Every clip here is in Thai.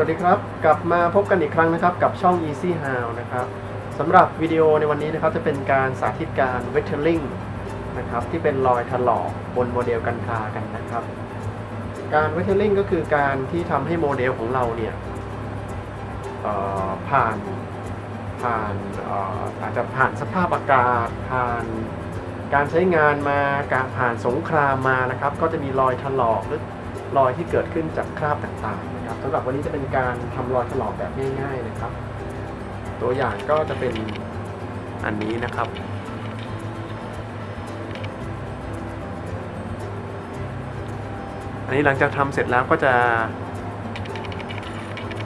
วัสดีครับ กลับมาพบกันอีกครั้งนะครับ กับช่อง Easy How นะครับสำหรับวิดีโอในวันนี้นะครับจะเป็นการสาธิตการ wettering นะครับที่เป็นรอยถลอกบนโมเดลกันคากันนะครับ การ wettering ก็คือการที่ทำให้โมเดลของเราเนี่ยผ่านผ่านเอ่ออาจจะผ่านสภาพอากาศผ่านการใช้งานมาการผ่านสงครามมานะครับ ก็จะมีรอยถลอกหรือรอยที่เกิดขึ้นจากคราบต่างๆ นะครับสำหรับวันนี้จะเป็นการทำรอยถลอกแบบง่าย ๆนะครับ ตัวอย่างก็จะเป็นอันนี้นะครับอันนี้หลังจากทำเสร็จแล้วก็จะ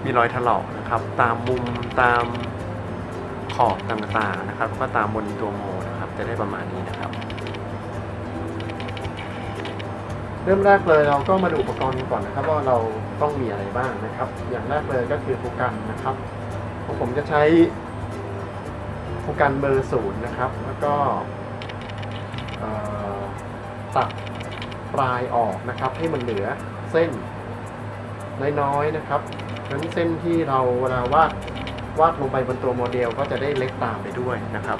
มีรอยถลอกนะครับ ตามมุมตามขอบต่างๆนะครับแล้วก็ตามบนตัวโมนะครับ จะได้ประมาณนี้นะครับ เริ่มแรกเลยเราก็มาดูอุปกรณ์กันก่อนนะครับ ว่าเราต้องมีอะไรบ้างนะครับ อย่างแรกเลยก็คือโฟกัสนะครับของผมจะใช้โฟกัสเบอร์ศูนย์นะครับ แล้วก็ตัดปลายออกนะครับ ให้มันเหลือเส้นน้อยๆนะครับนั้นเส้นที่เราเวลาวาดวาดลงไปบนตัวโมเดลก็จะได้เล็กตามไปด้วยนะครับ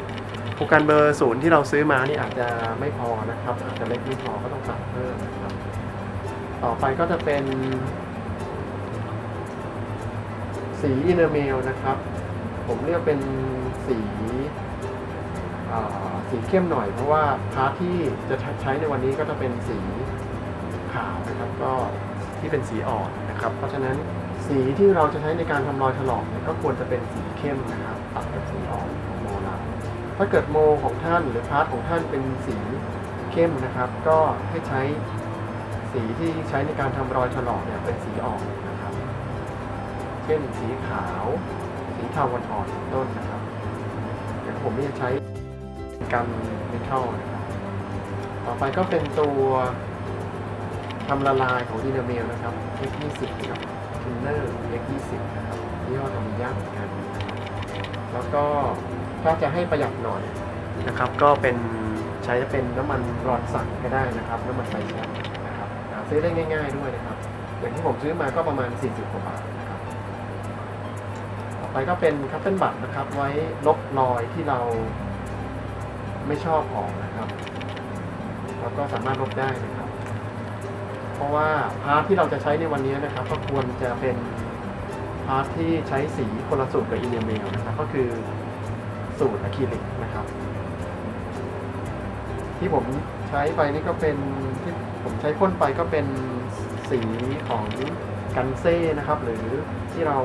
โฟกัสเบอร์ศูนย์ที่เราซื้อมานี่อาจจะไม่พอนะครับ อาจจะเล็กไม่พอก็ต้องตัดเพิ่มนะครับ ต่อไปก็จะเป็น สี enamel นะครับ ผมเลือกเป็นสีสีเข้มหน่อยเพราะว่า part ที่จะใช้ในวันนี้ก็จะเป็นสีขาวนะครับก็ที่เป็นสีอ่อนนะครับ เพราะฉะนั้นสีที่เราจะใช้ในการทำรอยถลอกเนี่ยก็ควรจะเป็นสีเข้มนะครับตัดกับสีอ่อน ถ้าเกิดโมของท่านหรือ part ของท่านเป็นสีเข้มนะครับ ก็ให้ใช้สีที่ใช้ในการทำรอยถลอกเนี่ยเป็นสีอ่อนนะครับ เช่นสีขาว สีเทาอ่อนเป็นต้นนะครับอย่างผมนี่จะใช้ gun metal นะครับ ต่อไปก็เป็นตัวทำละลายของสี enamel นะครับ X20 กับ thinner X20 นะครับยี่ห้อทำยากเหมือนกันนะครับแล้วก็ ถ้าจะให้ประหยัดหน่อยนะครับ ก็เป็นใช้จะเป็นน้ำมันรอนสันก็ได้นะครับ น้ำมันไฟแช็กนะครับหาซื้อได้ง่าย ๆด้วยนะครับ อย่างที่ผมซื้อมาก็ประมาณ 40กว่าบาทนะครับต่อไปก็เป็นคัตเติ้ลบัตนะครับ ไว้ลบรอยที่เราไม่ชอบออกนะครับแล้วก็สามารถลบได้นะครับ เพราะว่า part ที่เราจะใช้ในวันนี้นะครับ ก็ควรจะเป็น part ที่ใช้สีคนละสูตรกับ enamel นะครับ ก็คือ สูตร acrylic นะครับ ที่ผมใช้ไปนี่ก็เป็นที่ผมใช้พ่นไปก็เป็นสีของ Gunze นะครับ หรือที่เรา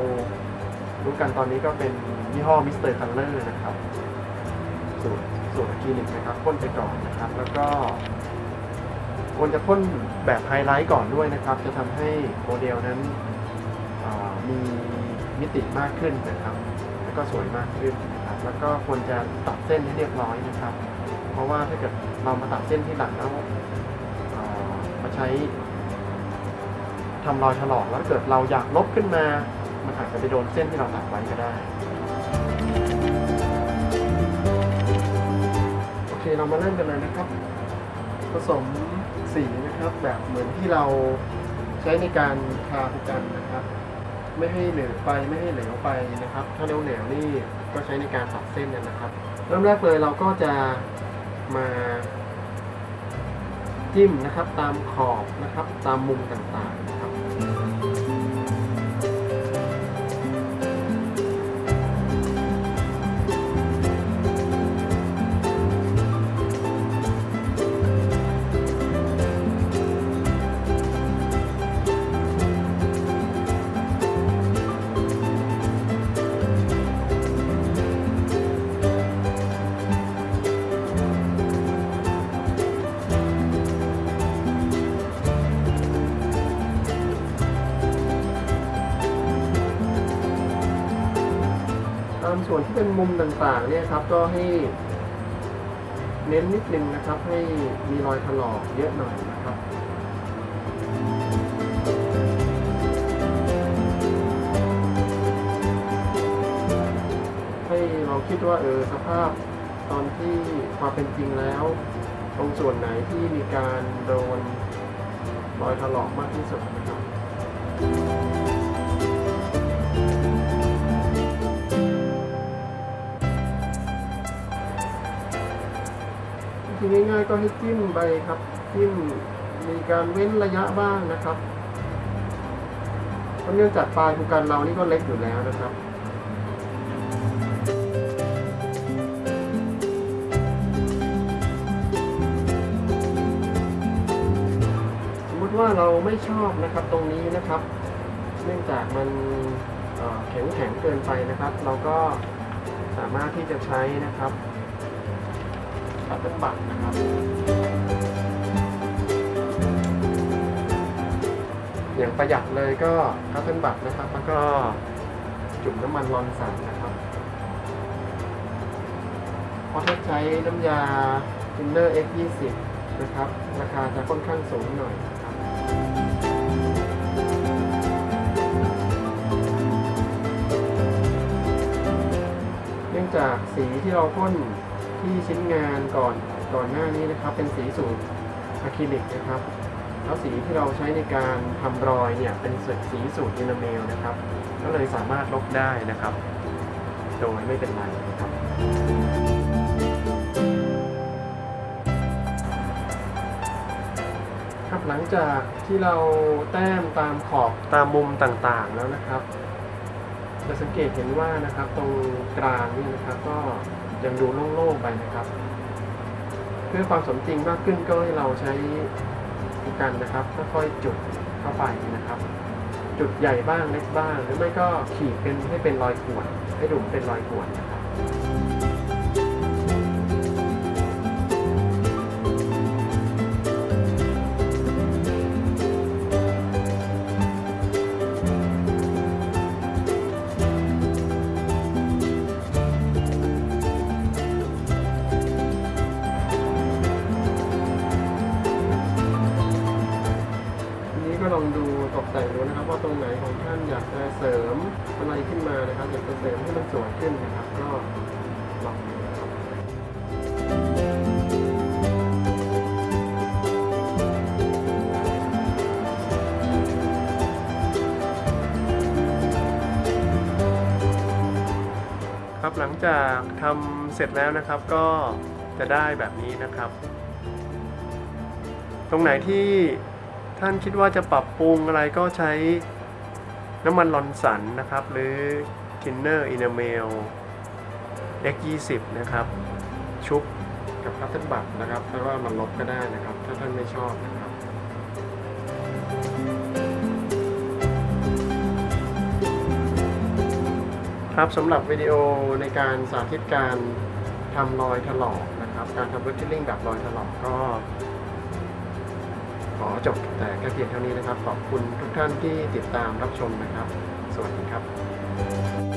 รู้กันตอนนี้ก็เป็นยี่ห้อ Mr. Color นะครับ สูตรสูตร acrylic นะครับพ่นไปก่อนนะครับ แล้วก็ควรจะพ่นแบบไฮไลท์ก่อนด้วยนะครับ จะทำให้โมเดลนั้นมีมิติมากขึ้นนะครับ แล้วก็สวยมากขึ้น แล้วก็ควรจะตัดเส้นให้เรียบร้อยนะครับ เพราะว่าถ้าเกิดเรามาตัดเส้นที่หลังแล้วมาใช้ทำรอยถลอกแล้วเกิดเราอยากลบขึ้นมา มันอาจจะไปโดนเส้นที่เราตัดไว้ก็ได้ โอเคเรามาเริ่มกันเลยนะครับ ผสมสีนะครับแบบเหมือนที่เราใช้ในการทาภูกันนะครับ ไม่ให้เหลวไปไม่ให้เหลวไปนะครับ ถ้าเหลวเหลวๆนี่ก็ใช้ในการตัดเส้นกันนะครับ เริ่มแรกเลยเราก็จะมาจิ้มนะครับตามขอบนะครับตามมุมต่างๆ ส่วนที่เป็นมุมต่างๆเนี่ยครับก็ให้เน้นนิดนึงนะครับ ให้มีรอยถลอกเยอะหน่อยนะครับให้เราคิดว่าเออสภาพตอนที่ความเป็นจริงแล้วตรงส่วนไหนที่มีการโดนรอยถลอกมากที่สุดนะครับ ธีง่ายๆก็ให้จิ้มไปครับจิ้มมีการเว้นระยะบ้างนะครับเพราะเนื่องจากปลายภูกันเรานี่ก็เล็กอยู่แล้วนะครับสมมติว่าเราไม่ชอบนะครับตรงนี้นะครับ เนื่องจากมันแข็งแข็งเกินไปนะครับ เราก็สามารถที่จะใช้นะครับ ตัดเป็นบัตรนะครับ อย่างประหยัดเลยก็คัตเทิลบัตนะครับ แล้วก็จุ่มน้ำมันรอนสันนะครับเพราะถ้าใช้น้ำยา Thinner X20 นะครับ ราคาจะค่อนข้างสูงหน่อยเนื่องจากสีที่เราพ่น ที่ชิ้นงานก่อนก่อนหน้านี้นะครับ เป็นสีสูตร acrylic นะครับ แล้วสีที่เราใช้ในการทำรอยเนี่ยเป็นสีสูตร enamel นะครับ ก็เลยสามารถลบได้นะครับ โดยไม่เป็นไรนะครับครับหลังจากที่เราแต้มตามขอบตามมุมต่างๆแล้วนะครับจะสังเกตเห็นว่านะครับตรงกลางนี่นะครับก็ ยังดูโล่งๆไปนะครับ เพื่อความสมจริงมากขึ้นก็ให้เราใช้กันนะครับค่อยๆจุดเข้าไปนะครับ จุดใหญ่บ้างเล็กบ้าง หรือไม่ก็ขีดเป็นให้เป็นรอยข่วนให้ดูเป็นรอยข่วนนะครับ ขึ้นมานะครับอยากจะเสริมให้มันสวยขึ้นนะครับ ก็ลองดูนะครับครับหลังจากทำเสร็จแล้วนะครับก็จะได้แบบนี้นะครับ ตรงไหนที่ท่านคิดว่าจะปรับปรุงอะไรก็ใช้ น้ำมันลอนสันนะครับ หรือ Thinner Enamel X20 นะครับ ชุบกับคัตเทิลบัตนะครับแล้วก็มันลบก็ได้นะครับ ถ้าท่านไม่ชอบนะครับครับสำหรับวิดีโอในการสาธิตการทำรอยถลอกนะครับ การทำ retailing แบบรอยถลอกก็ ขอจบแต่แค่เพียงเท่านี้นะครับ ขอบคุณทุกท่านที่ติดตามรับชมนะครับ สวัสดีครับ